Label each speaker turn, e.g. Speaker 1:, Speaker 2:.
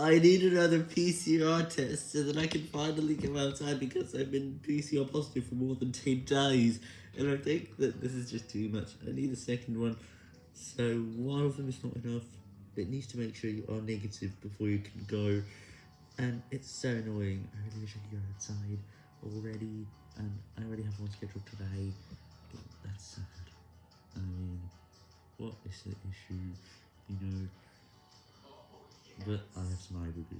Speaker 1: I need another PCR test so that I can finally come outside because I've been PCR positive for more than 10 days. And I think that this is just too much. I need a second one. So one of them is not enough. It needs to make sure you are negative before you can go. And it's so annoying. I really wish I could go outside already. And I already have one scheduled today. But that's sad. I mean, what is the issue? You know, but I have some eye boogers.